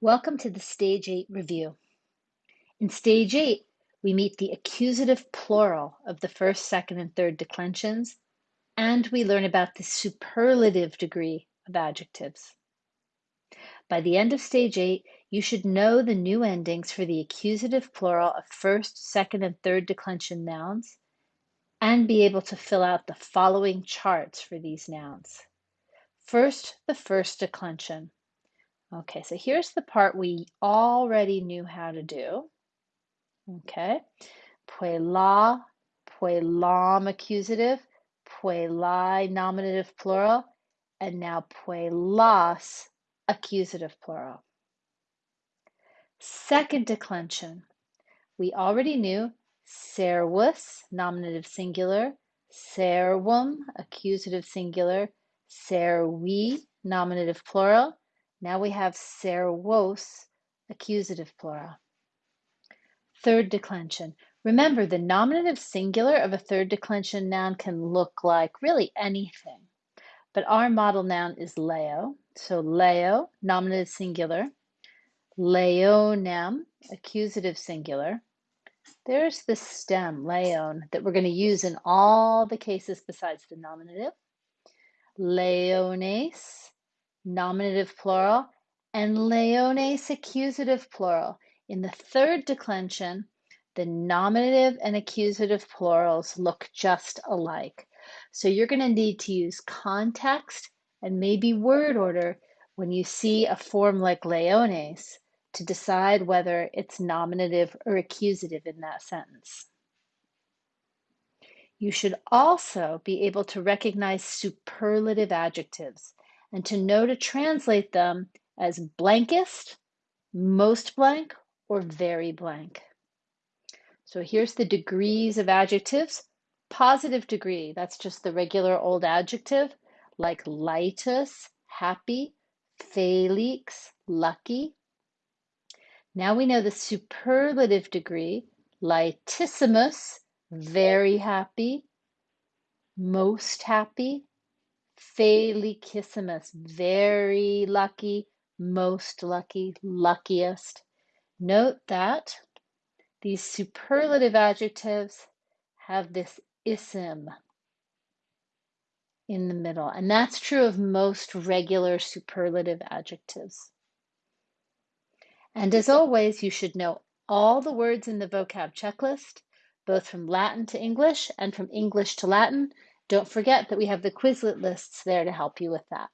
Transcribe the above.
Welcome to the Stage 8 review. In Stage 8, we meet the accusative plural of the first, second, and third declensions, and we learn about the superlative degree of adjectives. By the end of Stage 8, you should know the new endings for the accusative plural of first, second, and third declension nouns, and be able to fill out the following charts for these nouns. First, the first declension. Okay, so here's the part we already knew how to do. Okay, puella, puellam accusative, puellae nominative plural, and now puellas accusative plural. Second declension, we already knew servus nominative singular, servum accusative singular, servi nominative plural, now we have servos, accusative plural. Third declension. Remember, the nominative singular of a third declension noun can look like really anything. But our model noun is leo. So leo, nominative singular. Leonem, accusative singular. There's the stem, leon, that we're going to use in all the cases besides the nominative. Leones, nominative plural, and leones accusative plural. In the third declension, the nominative and accusative plurals look just alike. So you're going to need to use context and maybe word order when you see a form like leones to decide whether it's nominative or accusative in that sentence. You should also be able to recognize superlative adjectives and to know to translate them as blankest, most blank, or very blank. So here's the degrees of adjectives. Positive degree, that's just the regular old adjective, like laetus, happy, felix, lucky. Now we know the superlative degree, laetissimus, very happy, most happy, Felicissimus, very lucky, most lucky, luckiest. Note that these superlative adjectives have this ism in the middle, and that's true of most regular superlative adjectives. And as always, you should know all the words in the vocab checklist, both from Latin to English and from English to Latin, don't forget that we have the Quizlet lists there to help you with that.